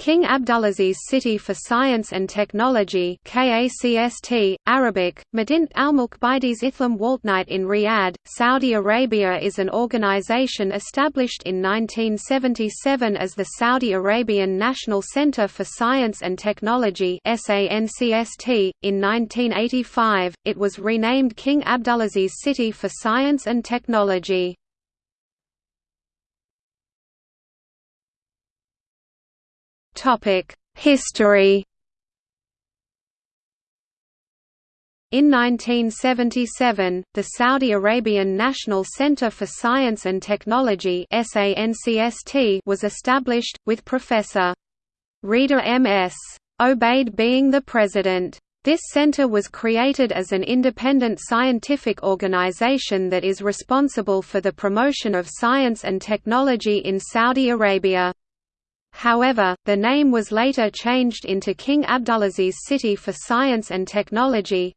King Abdulaziz City for Science and Technology KACST, Arabic, Madint Al-Mulk Baides Ithlam Waltnight in Riyadh, Saudi Arabia is an organization established in 1977 as the Saudi Arabian National Center for Science and Technology SANCST. .In 1985, it was renamed King Abdulaziz City for Science and Technology. History In 1977, the Saudi Arabian National Center for Science and Technology was established, with Professor. Rida M.S. Obaid being the president. This center was created as an independent scientific organization that is responsible for the promotion of science and technology in Saudi Arabia. However, the name was later changed into King Abdulaziz City for Science and Technology.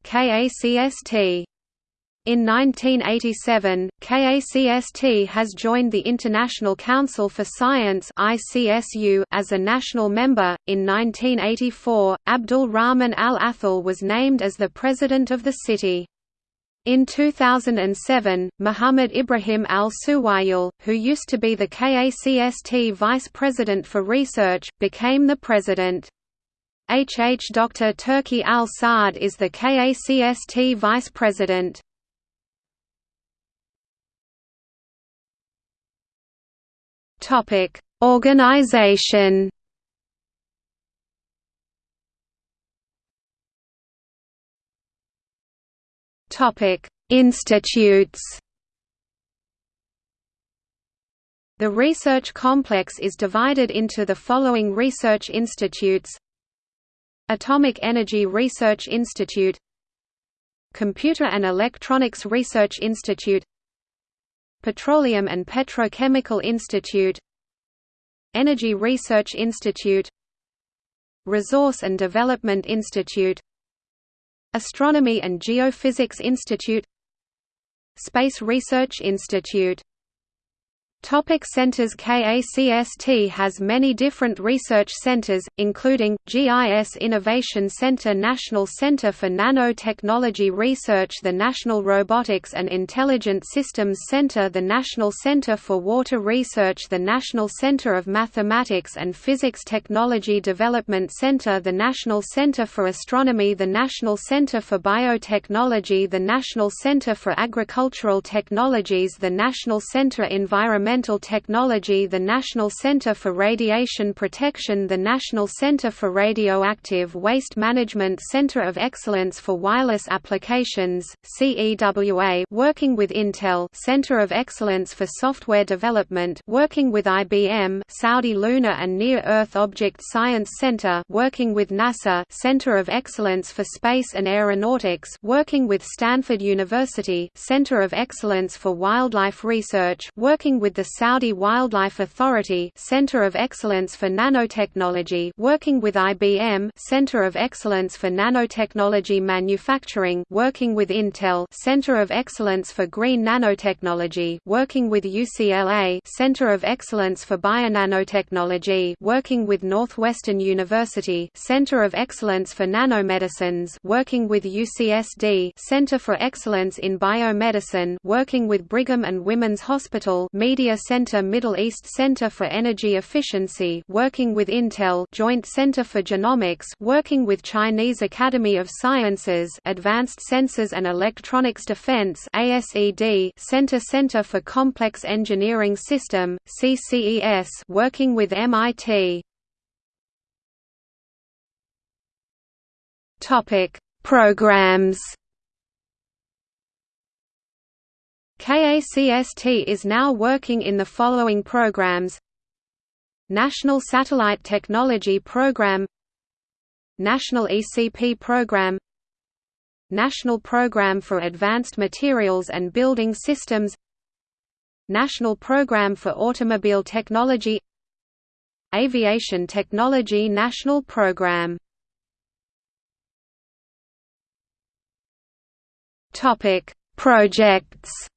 In 1987, KACST has joined the International Council for Science (ICSU) as a national member. In 1984, Abdul Rahman Al Athal was named as the president of the city. In 2007, Muhammad Ibrahim al-Suwail, who used to be the KACST Vice President for Research, became the President. HH Dr. Turki al-Saad is the KACST Vice President. Organization Institutes. The research complex is divided into the following research institutes: Atomic Energy Research Institute, Computer and Electronics Research Institute, Petroleum and Petrochemical Institute, Energy Research Institute, Resource and Development Institute Astronomy and Geophysics Institute Space Research Institute Topic centers KACST has many different research centers, including, GIS Innovation Center National Center for Nanotechnology Research the National Robotics and Intelligent Systems Center the National Center for Water Research the National Center of Mathematics and Physics Technology Development Center the National Center for Astronomy the National Center for Biotechnology the National Center for Agricultural Technologies the National Center Environmental Environmental Technology the National Center for Radiation Protection the National Center for Radioactive Waste Management Center of Excellence for Wireless Applications, CEWA working with Intel Center of Excellence for Software Development working with IBM Saudi Lunar and Near-Earth Object Science Center working with NASA Center of Excellence for Space and Aeronautics working with Stanford University Center of Excellence for Wildlife Research working with the the Saudi Wildlife Authority Center of Excellence for Nanotechnology working with IBM Center of Excellence for Nanotechnology Manufacturing working with Intel Center of Excellence for Green Nanotechnology working with UCLA Center of Excellence for Bionanotechnology working with Northwestern University Center of Excellence for Nanomedicines working with UCSD Center for Excellence in Biomedicine working with Brigham and Women's Hospital Media Center Middle East Center for Energy Efficiency working with Intel Joint Center for Genomics working with Chinese Academy of Sciences Advanced Sensors and Electronics Defense ASED Center Center for Complex Engineering System CCES working with MIT Topic Programs KACST is now working in the following programs. National Satellite Technology Program National ECP Program National Program for Advanced Materials and Building Systems National Program for Automobile Technology Aviation Technology National Program. Projects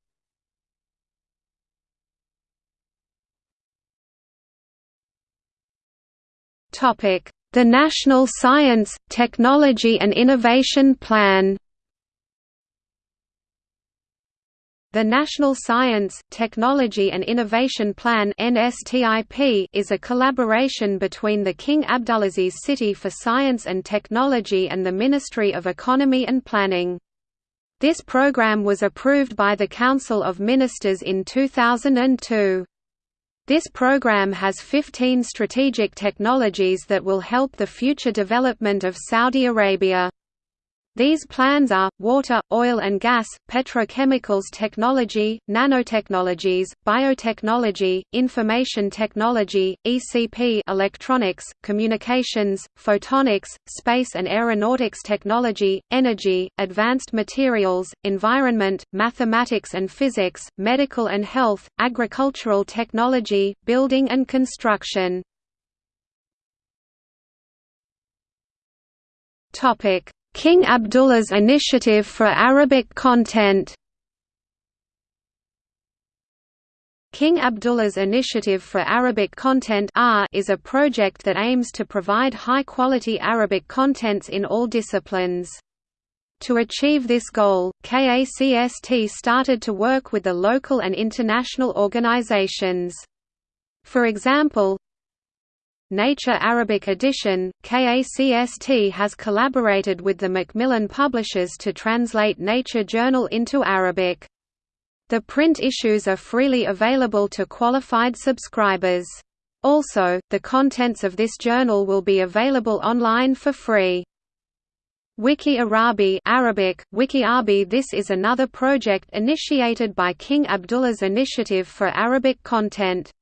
The National Science, Technology and Innovation Plan The National Science, Technology and Innovation Plan is a collaboration between the King Abdulaziz City for Science and Technology and the Ministry of Economy and Planning. This program was approved by the Council of Ministers in 2002. This program has 15 strategic technologies that will help the future development of Saudi Arabia. These plans are, water, oil and gas, petrochemicals technology, nanotechnologies, biotechnology, information technology, ECP electronics, communications, photonics, space and aeronautics technology, energy, advanced materials, environment, mathematics and physics, medical and health, agricultural technology, building and construction. Topic King Abdullah's Initiative for Arabic Content King Abdullah's Initiative for Arabic Content is a project that aims to provide high-quality Arabic contents in all disciplines. To achieve this goal, KACST started to work with the local and international organizations. For example, Nature Arabic Edition, KACST has collaborated with the Macmillan Publishers to translate Nature Journal into Arabic. The print issues are freely available to qualified subscribers. Also, the contents of this journal will be available online for free. Wiki Arabi Arabic, Wiki This is another project initiated by King Abdullah's Initiative for Arabic Content.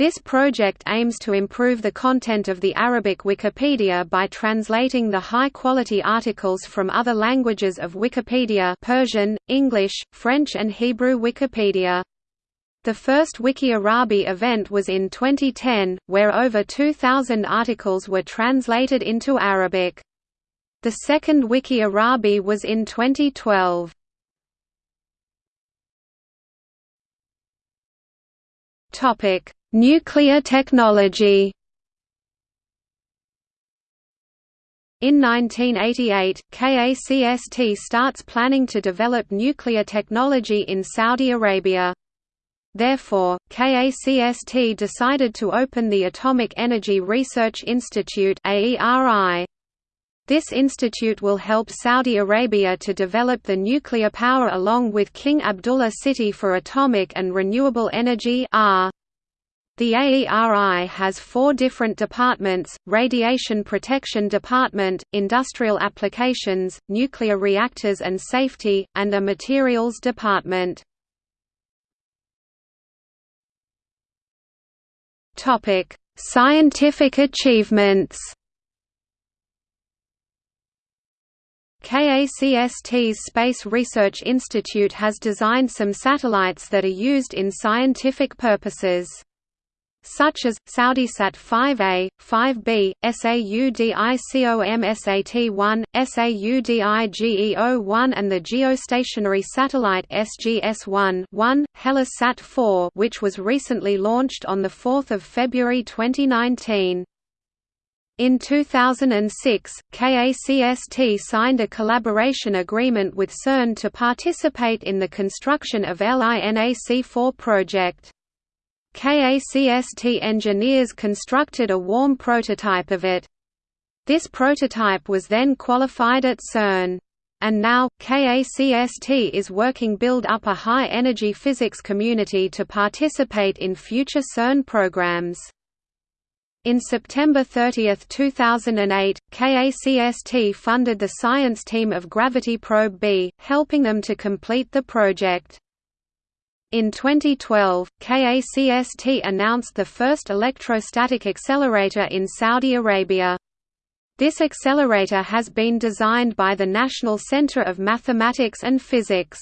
This project aims to improve the content of the Arabic Wikipedia by translating the high-quality articles from other languages of Wikipedia Persian, English, French and Hebrew Wikipedia. The first Wiki Arabi event was in 2010, where over 2,000 articles were translated into Arabic. The second Wiki Arabi was in 2012. Topic Nuclear technology. In 1988, KACST starts planning to develop nuclear technology in Saudi Arabia. Therefore, KACST decided to open the Atomic Energy Research Institute This institute will help Saudi Arabia to develop the nuclear power along with King Abdullah City for Atomic and Renewable Energy the AERI has four different departments, Radiation Protection Department, Industrial Applications, Nuclear Reactors and Safety, and a Materials Department. Scientific achievements KACST's Space Research Institute has designed some satellites that are used in scientific purposes such as, SaudiSat 5A, 5B, SAUDICOMSAT-1, SAUDIGEO-1 and the geostationary satellite SGS-1 1, Hellasat 4 which was recently launched on 4 February 2019. In 2006, KACST signed a collaboration agreement with CERN to participate in the construction of LINAC-4 project. KACST engineers constructed a warm prototype of it. This prototype was then qualified at CERN. And now, KACST is working build up a high-energy physics community to participate in future CERN programs. In September 30, 2008, KACST funded the science team of Gravity Probe B, helping them to complete the project. In 2012, KACST announced the first electrostatic accelerator in Saudi Arabia. This accelerator has been designed by the National Center of Mathematics and Physics.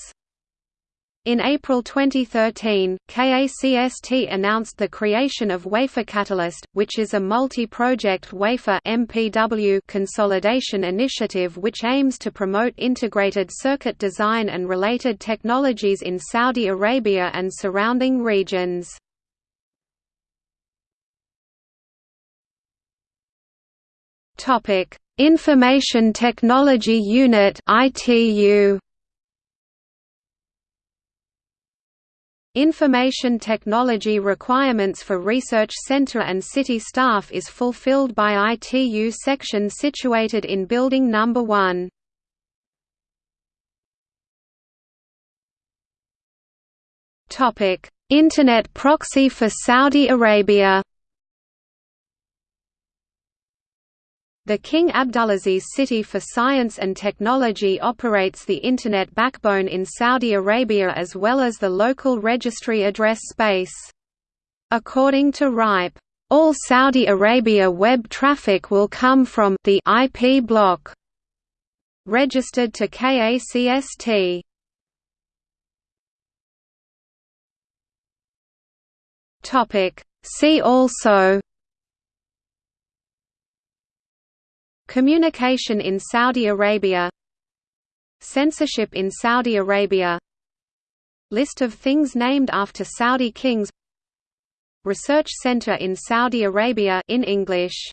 In April 2013, KACST announced the creation of Wafer Catalyst, which is a multi-project wafer MPW consolidation initiative which aims to promote integrated circuit design and related technologies in Saudi Arabia and surrounding regions. Information Technology Unit (ITU). Information technology requirements for research center and city staff is fulfilled by ITU section situated in building number 1. Topic: Internet proxy for Saudi Arabia. The King Abdulaziz City for Science and Technology operates the Internet backbone in Saudi Arabia as well as the local registry address space. According to RIPE, all Saudi Arabia web traffic will come from the IP block registered to KACST. Topic See also Communication in Saudi Arabia Censorship in Saudi Arabia List of things named after Saudi kings Research Center in Saudi Arabia in English